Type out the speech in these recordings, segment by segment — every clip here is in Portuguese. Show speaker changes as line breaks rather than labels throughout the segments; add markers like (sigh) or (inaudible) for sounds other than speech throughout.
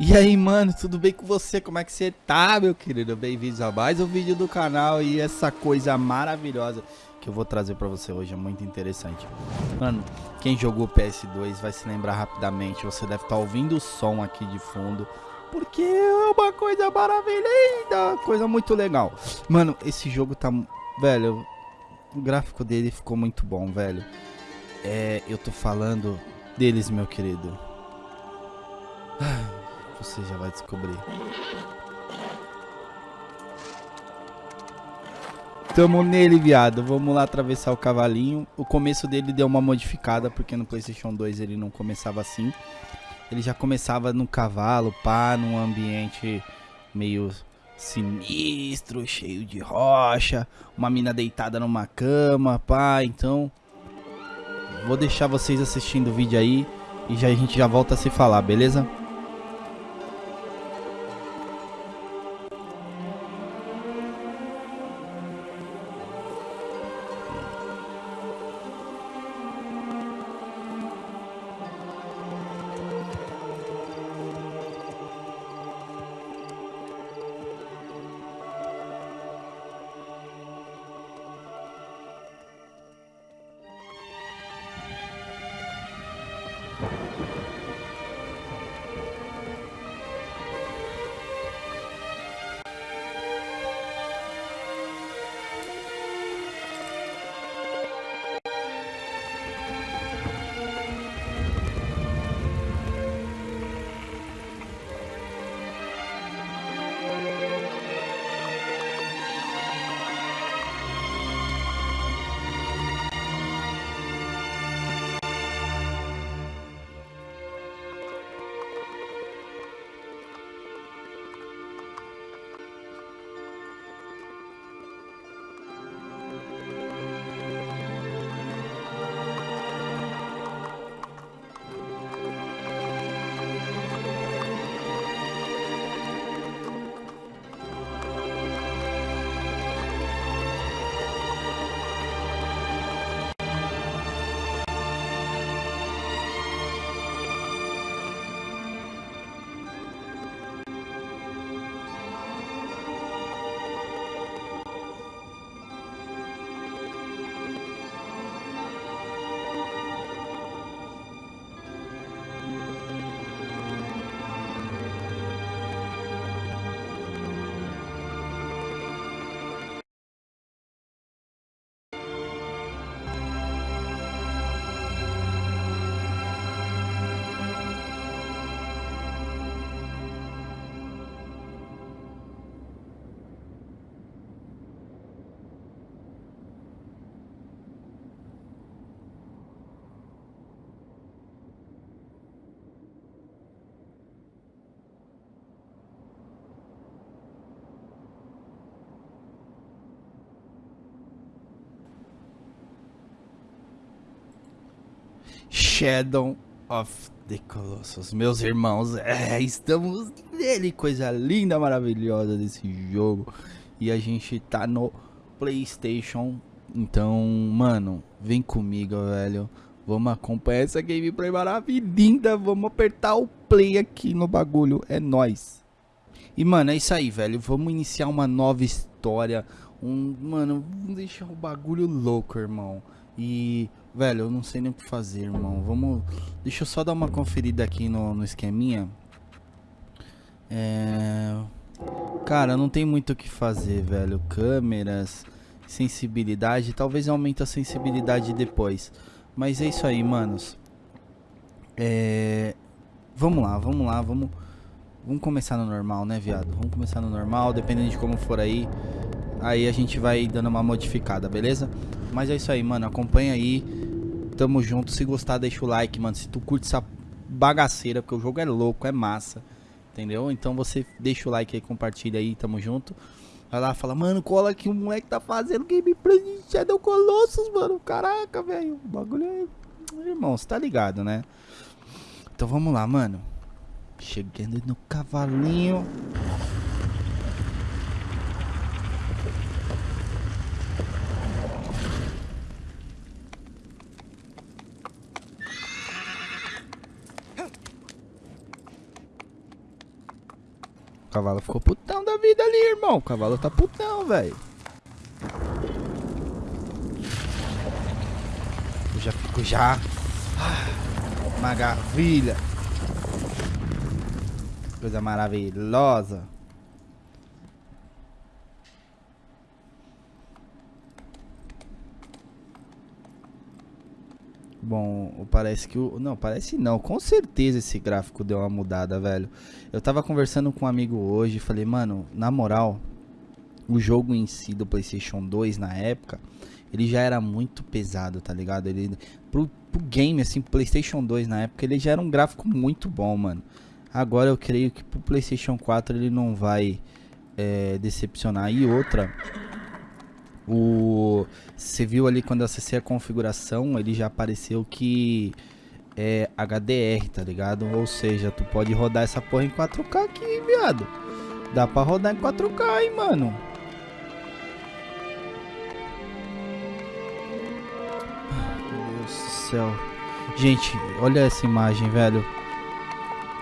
E aí, mano, tudo bem com você? Como é que você tá, meu querido? Bem-vindos a mais um vídeo do canal e essa coisa maravilhosa que eu vou trazer pra você hoje é muito interessante. Mano, quem jogou PS2 vai se lembrar rapidamente, você deve estar tá ouvindo o som aqui de fundo, porque é uma coisa maravilhosa, coisa muito legal. Mano, esse jogo tá... Velho, o gráfico dele ficou muito bom, velho. É, eu tô falando deles, meu querido. Ai (sighs) você já vai descobrir. Tamo nele, viado. Vamos lá atravessar o cavalinho. O começo dele deu uma modificada, porque no Playstation 2 ele não começava assim. Ele já começava no cavalo, pá, num ambiente meio sinistro, cheio de rocha. Uma mina deitada numa cama, pá. Então, vou deixar vocês assistindo o vídeo aí. E já a gente já volta a se falar, beleza? Shadow of the Colossus. Meus irmãos, é, estamos nele, coisa linda, maravilhosa desse jogo. E a gente tá no Playstation. Então, mano, vem comigo, velho. Vamos acompanhar essa gameplay maravilhosa. Vamos apertar o play aqui no bagulho. É nóis. E, mano, é isso aí, velho. Vamos iniciar uma nova história. Um, mano, vamos deixar o bagulho louco, irmão. E, velho, eu não sei nem o que fazer, irmão. Vamos. Deixa eu só dar uma conferida aqui no, no esqueminha. É. Cara, não tem muito o que fazer, velho. Câmeras, sensibilidade. Talvez aumente a sensibilidade depois. Mas é isso aí, manos. É. Vamos lá, vamos lá, vamos. Vamos começar no normal, né, viado? Vamos começar no normal, dependendo de como for aí. Aí a gente vai dando uma modificada, beleza? Mas é isso aí, mano. Acompanha aí. Tamo junto. Se gostar, deixa o like, mano. Se tu curte essa bagaceira, porque o jogo é louco, é massa. Entendeu? Então você deixa o like aí, compartilha aí, tamo junto. Vai lá, fala, mano, cola que o moleque tá fazendo gameplay de Shadow Colossus, mano. Caraca, velho. O bagulho é. Irmão, você tá ligado, né? Então vamos lá, mano. Chegando no cavalinho. O cavalo ficou putão da vida ali, irmão. O cavalo tá putão, velho. Eu já fico já. Ah, maravilha. Coisa maravilhosa. Bom, parece que o. Não, parece não. Com certeza esse gráfico deu uma mudada, velho. Eu tava conversando com um amigo hoje e falei, mano, na moral, o jogo em si do PlayStation 2 na época, ele já era muito pesado, tá ligado? Ele, pro, pro game, assim, PlayStation 2 na época, ele já era um gráfico muito bom, mano. Agora eu creio que pro PlayStation 4 ele não vai é, decepcionar. E outra, o você viu ali quando eu acessei a configuração, ele já apareceu que é HDR, tá ligado? Ou seja, tu pode rodar essa porra em 4K aqui, viado. Dá pra rodar em 4K, hein, mano. Meu Deus do céu. Gente, olha essa imagem, velho.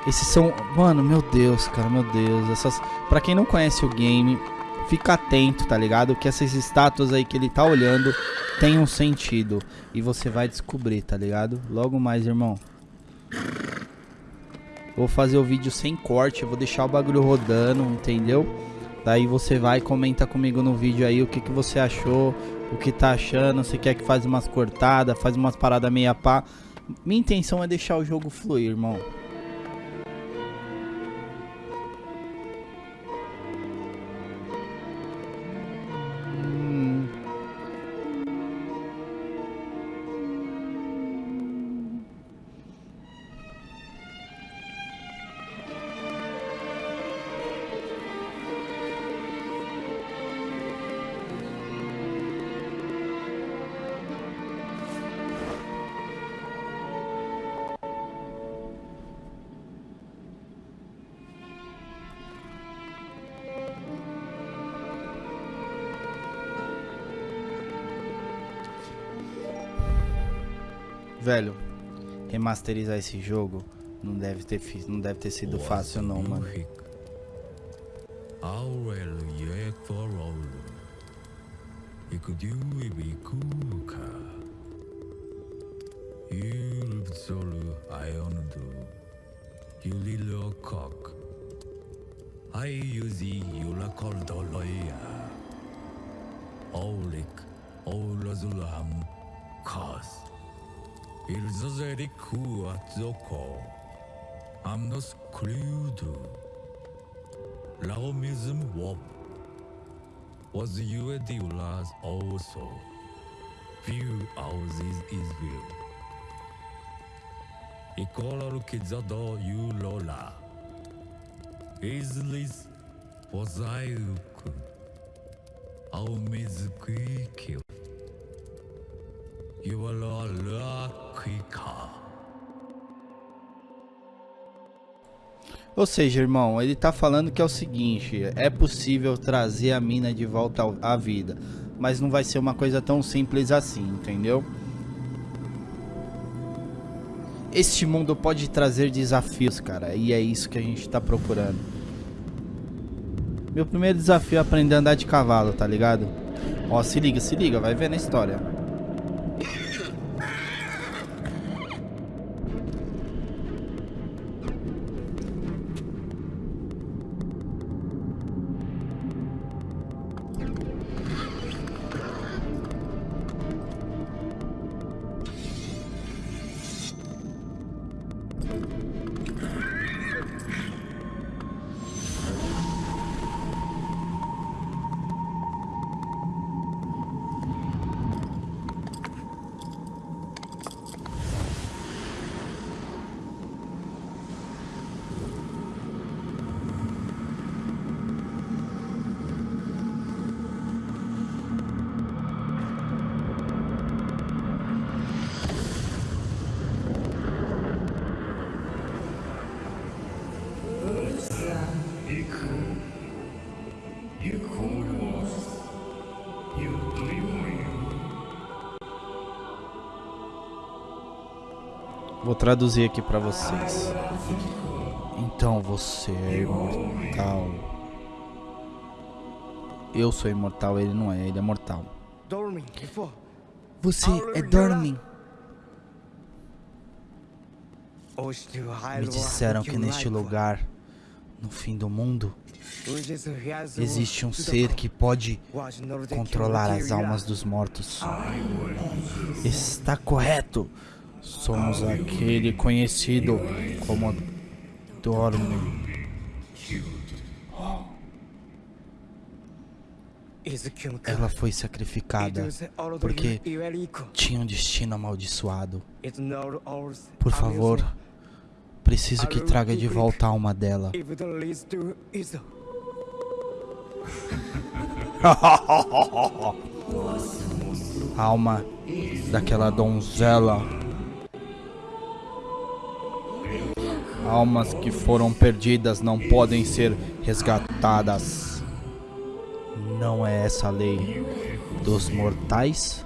Esses são... Mano, meu Deus, cara, meu Deus. Essas... Pra quem não conhece o game, fica atento, tá ligado? Que essas estátuas aí que ele tá olhando tem um sentido. E você vai descobrir, tá ligado? Logo mais, irmão. Vou fazer o vídeo sem corte, vou deixar o bagulho rodando, entendeu? Daí você vai comenta comigo no vídeo aí o que, que você achou, o que tá achando, se quer que faz umas cortadas, faz umas paradas meia pá. Minha intenção é deixar o jogo fluir, irmão. Velho, remasterizar esse jogo não deve ter, não deve ter sido fácil não, mano. Ilzozeriku atzoko. Amnos Kluudu. Laomism Wop. Was Uediulas also view of this Israel? Ikola Kizado Ulola. Islis Pozaiuku. Aumizquikilt. You are lola. Ou seja, irmão, ele tá falando que é o seguinte, é possível trazer a mina de volta à vida, mas não vai ser uma coisa tão simples assim, entendeu? Este mundo pode trazer desafios, cara, e é isso que a gente tá procurando. Meu primeiro desafio é aprender a andar de cavalo, tá ligado? Ó, se liga, se liga, vai ver na história. Vou traduzir aqui para vocês. Então você é imortal. Eu sou imortal, ele não é, ele é mortal. Você é Dormin. Me disseram que neste lugar, no fim do mundo, existe um ser que pode controlar as almas dos mortos. Está correto. Somos aquele conhecido como Dormin. Ela foi sacrificada porque tinha um destino amaldiçoado. Por favor, preciso que traga de volta a alma dela. (laughs) alma daquela donzela. Almas que foram perdidas não podem ser resgatadas. Não é essa a lei dos mortais?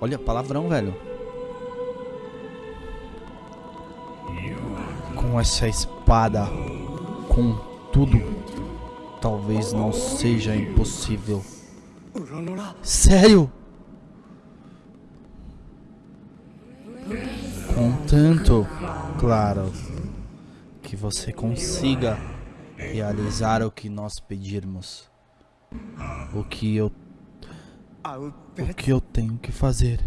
Olha, palavrão, velho. Com essa espada, com tudo, talvez não seja impossível. Sério? Contanto, claro, que você consiga realizar o que nós pedirmos. O que eu o que eu tenho que fazer.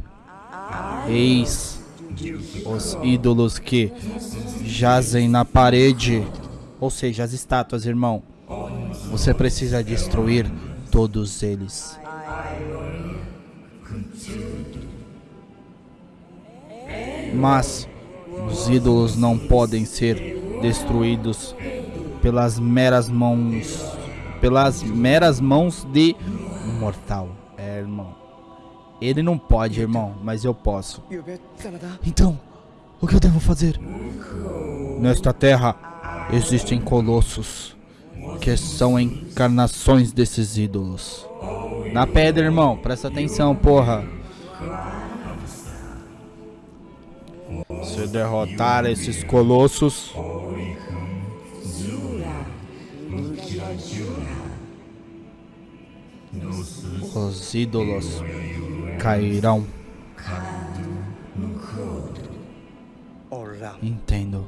Eis os ídolos que jazem na parede, ou seja, as estátuas, irmão. Você precisa destruir todos eles. Mas os ídolos não podem ser destruídos pelas meras mãos, pelas meras mãos de um mortal. É, irmão. Ele não pode, irmão, mas eu posso. Então, o que eu devo fazer? Nesta terra existem colossos que são encarnações desses ídolos. Na pedra, irmão, presta atenção, porra. Se derrotar esses colossos, os ídolos cairão. Entendo.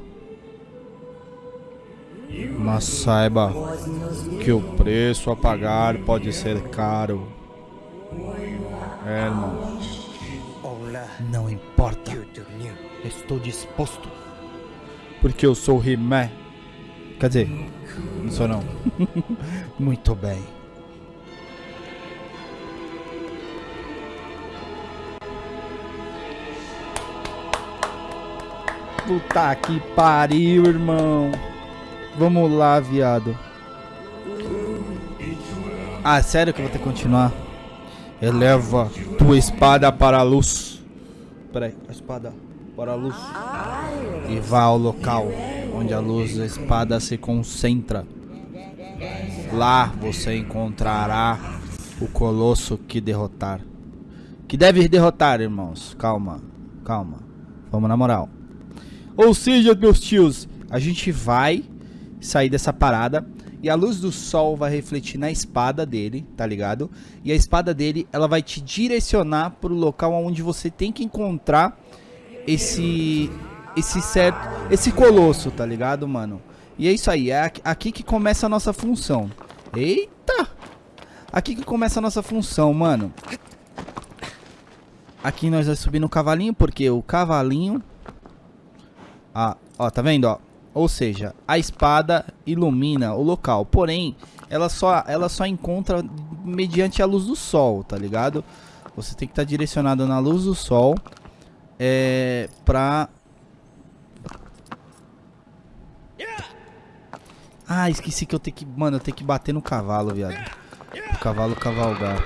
Mas saiba que o preço a pagar pode ser caro. É, irmão. Não importa. Estou disposto. Porque eu sou Rimé. Quer dizer, não sou não. (laughs) Muito bem. Puta que pariu, irmão. Vamos lá, viado. Ah, sério que eu vou ter que continuar? Eleva tua espada para a luz. Peraí, a espada para a luz. E vá ao local onde a luz da espada se concentra. Lá você encontrará o colosso que derrotar. Que deve derrotar, irmãos. Calma, calma. Vamos na moral. Ou seja, meus tios, a gente vai sair dessa parada e a luz do sol vai refletir na espada dele, tá ligado? E a espada dele, ela vai te direcionar pro local onde você tem que encontrar esse esse certo, esse colosso, tá ligado, mano? E é isso aí, é aqui que começa a nossa função. Eita! Aqui que começa a nossa função, mano. Aqui nós vamos subir no cavalinho, porque o cavalinho ah, ó, tá vendo, ó? Ou seja, a espada ilumina o local, porém, ela só, ela só encontra mediante a luz do sol, tá ligado? Você tem que estar tá direcionado na luz do sol é, pra... Ah, esqueci que eu tenho que... Mano, eu tenho que bater no cavalo, viado. O cavalo cavalgar.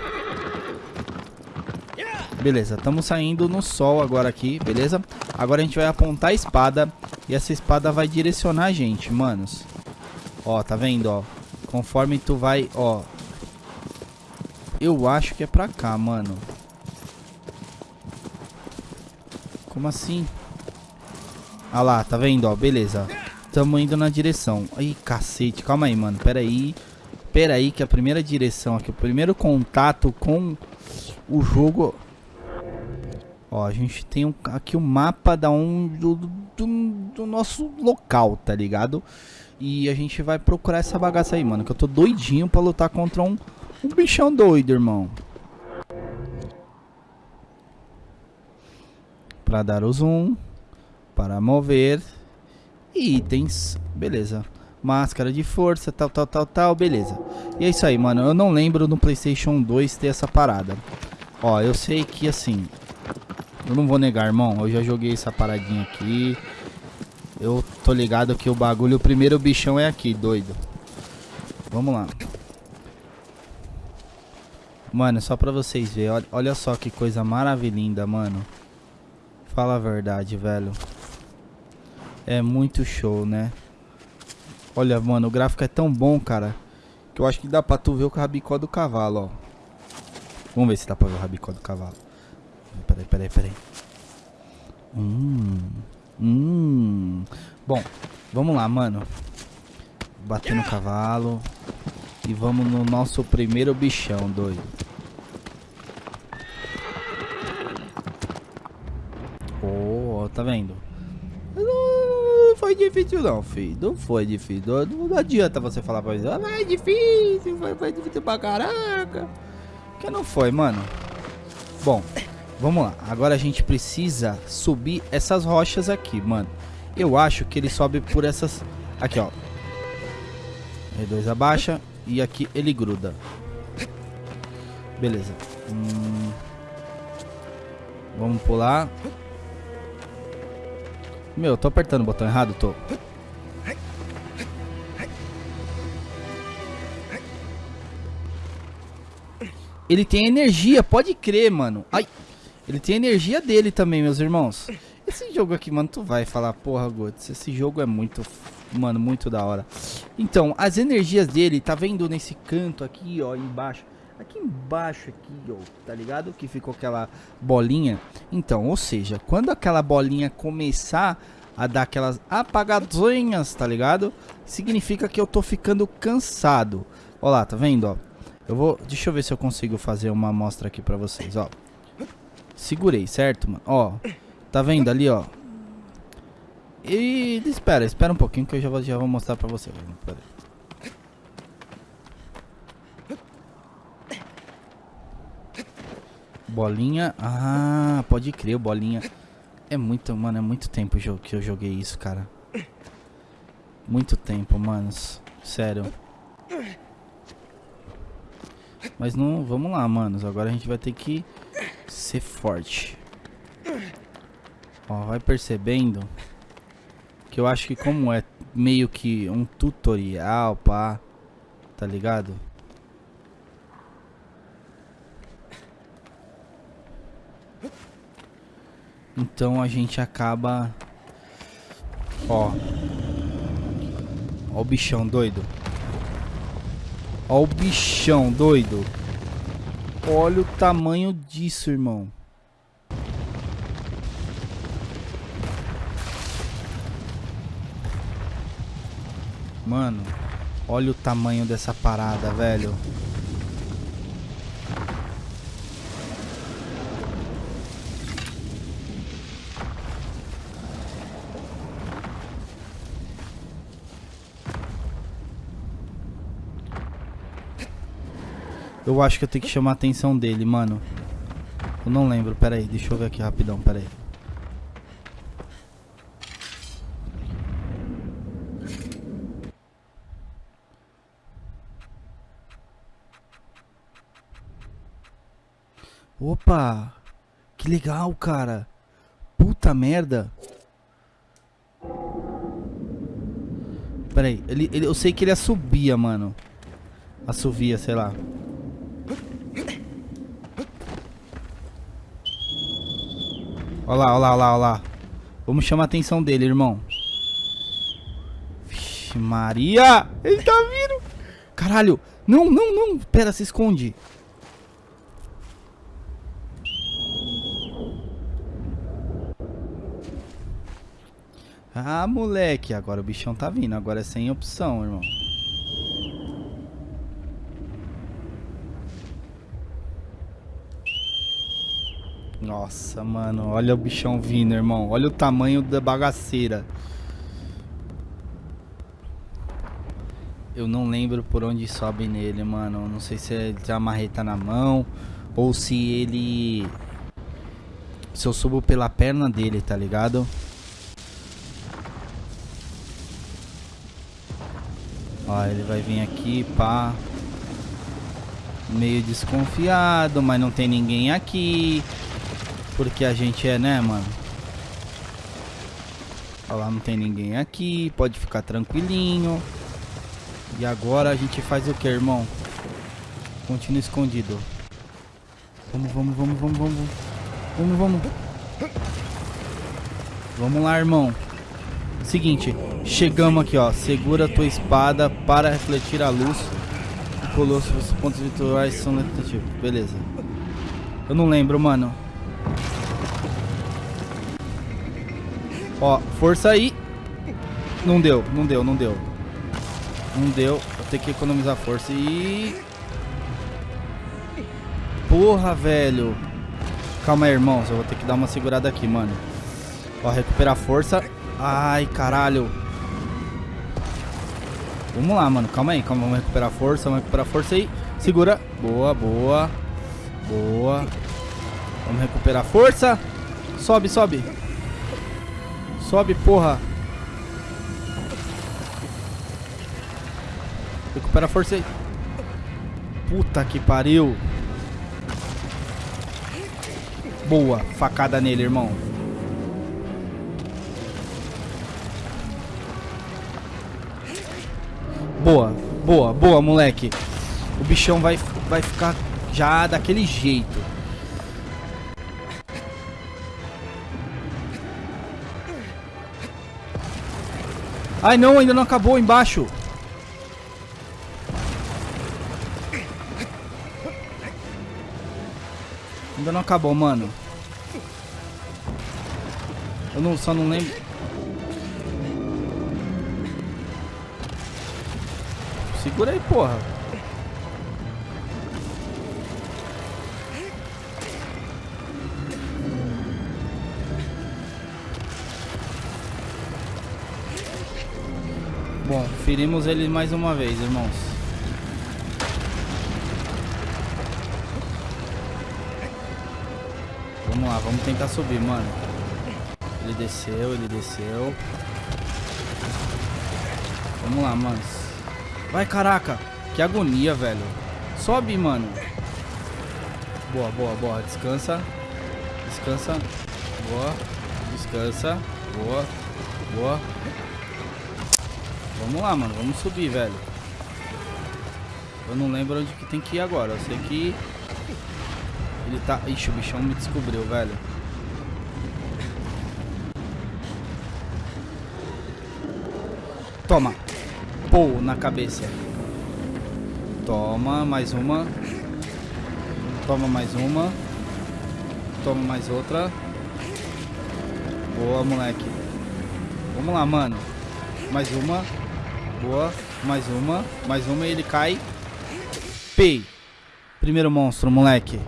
Beleza, estamos saindo no sol agora aqui, beleza? Agora a gente vai apontar a espada e essa espada vai direcionar a gente, manos. Ó, tá vendo, ó? Conforme tu vai, ó. Eu acho que é pra cá, mano. Como assim? Ah lá, tá vendo, ó, beleza. Tamo indo na direção. Ih, cacete, calma aí, mano, pera aí. Pera aí que a primeira direção aqui, o primeiro contato com o jogo... Ó, a gente tem um, aqui o um mapa da um, do, do, do, nosso local, tá ligado? E a gente vai procurar essa bagaça aí, mano. Que eu tô doidinho pra lutar contra um, um bichão doido, irmão. Pra dar o zoom. Para mover. E itens. Beleza. Máscara de força, tal, tal, tal, tal. Beleza. E é isso aí, mano. Eu não lembro no Playstation 2 ter essa parada. Ó, eu sei que assim... Eu não vou negar, irmão. Eu já joguei essa paradinha aqui. Eu tô ligado que o bagulho, o primeiro bichão é aqui, doido. Vamos lá. Mano, só pra vocês verem. Olha, olha só que coisa maravilhosa, mano. Fala a verdade, velho. É muito show, né? Olha, mano, o gráfico é tão bom, cara. Que eu acho que dá pra tu ver o rabicó do cavalo, ó. Vamos ver se dá pra ver o rabicó do cavalo. Peraí, peraí, peraí. Hum. Hum. Bom, vamos lá, mano. Bater no cavalo. E vamos no nosso primeiro bichão, doido. Oh, tá vendo? Não foi difícil não, filho. Não foi difícil. Não, não adianta você falar pra mim. Ah, é difícil, foi, foi difícil pra caraca. Que não foi, mano. Bom, Vamos lá, agora a gente precisa subir essas rochas aqui, mano. Eu acho que ele sobe por essas... Aqui, ó. R2 abaixa e aqui ele gruda. Beleza. Hum... Vamos pular. Meu, eu tô apertando o botão errado, tô. Ele tem energia, pode crer, mano. Ai... Ele tem a energia dele também, meus irmãos. Esse jogo aqui, mano, tu vai falar, porra, Gotes, esse jogo é muito, mano, muito da hora. Então, as energias dele, tá vendo nesse canto aqui, ó, embaixo? Aqui embaixo, aqui, ó, tá ligado? Que ficou aquela bolinha. Então, ou seja, quando aquela bolinha começar a dar aquelas apagadinhas, tá ligado? Significa que eu tô ficando cansado. Ó lá, tá vendo, ó? Eu vou, deixa eu ver se eu consigo fazer uma amostra aqui pra vocês, ó. Segurei, certo, mano? Ó, tá vendo ali, ó? E espera, espera um pouquinho que eu já vou, já vou mostrar pra você. Pera Bolinha. Ah, pode crer, bolinha. É muito, mano, é muito tempo que eu joguei isso, cara. Muito tempo, manos. Sério. Mas não, vamos lá, manos. Agora a gente vai ter que ser forte. Ó, vai percebendo que eu acho que como é meio que um tutorial, pá, tá ligado? Então a gente acaba... Ó. Ó o bichão doido. Ó o bichão doido. Olha o tamanho disso, irmão. Mano, olha o tamanho dessa parada, velho. Eu acho que eu tenho que chamar a atenção dele, mano. Eu não lembro, pera aí, deixa eu ver aqui rapidão, pera aí. Opa! Que legal, cara. Puta merda. Pera aí, ele, ele, eu sei que ele assovia, mano. Assovia, sei lá. Olha lá, olha lá, olha lá. Vamos chamar a atenção dele, irmão. Vixe, Maria! Ele tá vindo! Caralho! Não, não, não! Pera, se esconde. Ah, moleque, agora o bichão tá vindo. Agora é sem opção, irmão. Nossa, mano, olha o bichão vindo, irmão. Olha o tamanho da bagaceira. Eu não lembro por onde sobe nele, mano. Não sei se ele tem a marreta na mão ou se ele se eu subo pela perna dele, tá ligado? Ó, ele vai vir aqui, pá. Meio desconfiado, mas não tem ninguém aqui. Porque a gente é, né, mano? Olha lá, não tem ninguém aqui. Pode ficar tranquilinho. E agora a gente faz o que, irmão? Continua escondido. Vamos, vamos, vamos, vamos, vamos. Vamos, vamos. Vamos lá, irmão. Seguinte, chegamos aqui, ó. Segura a tua espada para refletir a luz. O colosso, os pontos virtuais são negativos. Beleza. Eu não lembro, mano. Ó, força aí. Não deu, não deu, não deu. Não deu. Vou ter que economizar força e... Porra, velho. Calma aí, irmãos. Eu vou ter que dar uma segurada aqui, mano. Ó, recuperar força. Ai, caralho. Vamos lá, mano. Calma aí. Calma, vamos recuperar força. Vamos recuperar força aí. Segura. Boa, boa. Boa. Vamos recuperar força. Sobe, sobe. Sobe, porra. Recupera a força aí. Puta que pariu. Boa. Facada nele, irmão. Boa. Boa, boa, moleque. O bichão vai, vai ficar já daquele jeito. Ai não, ainda não acabou embaixo. Ainda não acabou, mano. Eu não, só não lembro. Segura aí, porra. Ferimos ele mais uma vez, irmãos. Vamos lá, vamos tentar subir, mano. Ele desceu, ele desceu. Vamos lá, mano. Vai, caraca. Que agonia, velho. Sobe, mano. Boa, boa, boa. Descansa. Descansa. Boa. Descansa. Boa. Boa. Vamos lá, mano. Vamos subir, velho. Eu não lembro onde que tem que ir agora. Eu sei que... Ele tá... Ixi, o bichão me descobriu, velho. Toma. Pô, na cabeça. Toma, mais uma. Toma mais uma. Toma mais outra. Boa, moleque. Vamos lá, mano. Mais uma. Boa. Mais uma. Mais uma e ele cai. Pei. Primeiro monstro, moleque.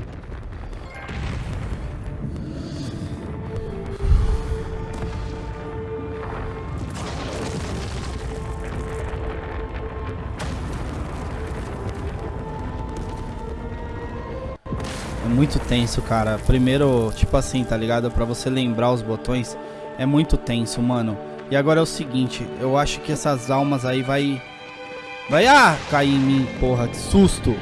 É muito tenso, cara. Primeiro, tipo assim, tá ligado? Pra você lembrar os botões, é muito tenso, mano. E agora é o seguinte, eu acho que essas almas aí vai... Vai, ah, cair em mim, porra, que susto.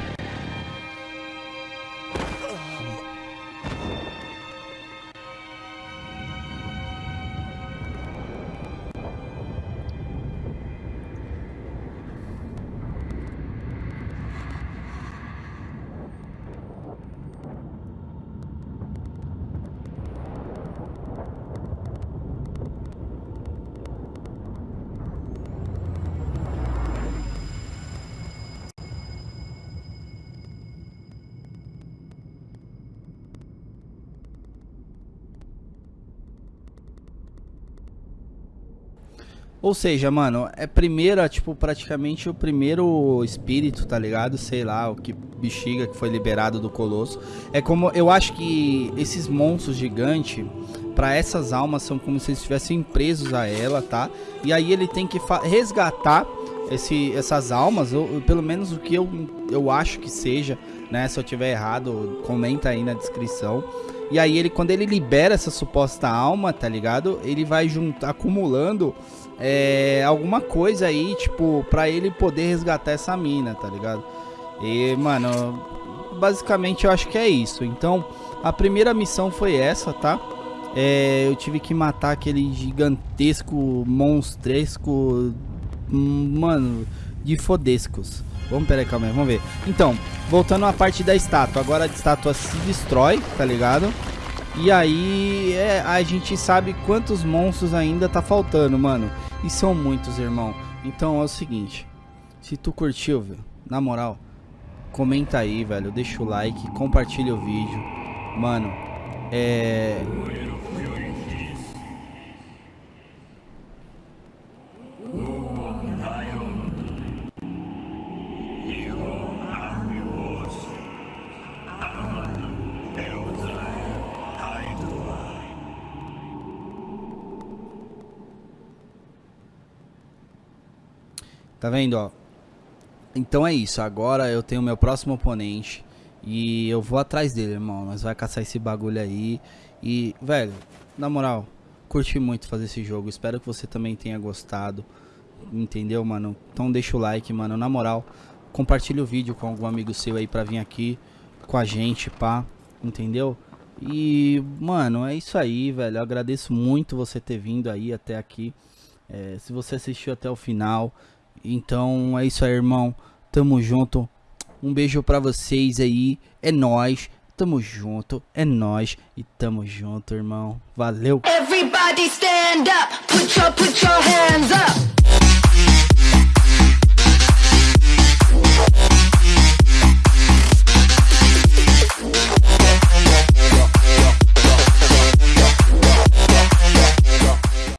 Ou seja, mano, é primeira, tipo, praticamente o primeiro espírito, tá ligado? Sei lá, o que bexiga que foi liberado do colosso. É como, eu acho que esses monstros gigantes, para essas almas, são como se eles estivessem presos a ela, tá? E aí ele tem que resgatar esse, essas almas, ou, pelo menos o que eu, eu acho que seja, né? Se eu tiver errado, comenta aí na descrição. E aí ele, quando ele libera essa suposta alma, tá ligado? Ele vai juntar, acumulando é, alguma coisa aí, tipo, pra ele poder resgatar essa mina, tá ligado? E, mano, basicamente eu acho que é isso. Então, a primeira missão foi essa, tá? É, eu tive que matar aquele gigantesco, monstresco, mano, de fodescos. Vamos, peraí, calma aí, vamos ver. Então, voltando à parte da estátua. Agora a estátua se destrói, tá ligado? E aí é, a gente sabe quantos monstros ainda tá faltando, mano. E são muitos, irmão. Então é o seguinte. Se tu curtiu, na moral, comenta aí, velho. Deixa o like, compartilha o vídeo. Mano, é... Tá vendo, ó? Então é isso. Agora eu tenho meu próximo oponente. E eu vou atrás dele, irmão. Nós vai caçar esse bagulho aí. E, velho, na moral, curti muito fazer esse jogo. Espero que você também tenha gostado. Entendeu, mano? Então deixa o like, mano. Na moral, compartilha o vídeo com algum amigo seu aí pra vir aqui com a gente, pá. Entendeu? E, mano, é isso aí, velho. Eu agradeço muito você ter vindo aí até aqui. É, se você assistiu até o final, então é isso aí, irmão. Tamo junto. Um beijo pra vocês aí. É nós. Tamo junto. É nós. E tamo junto, irmão. Valeu. Everybody stand up. Put your, put your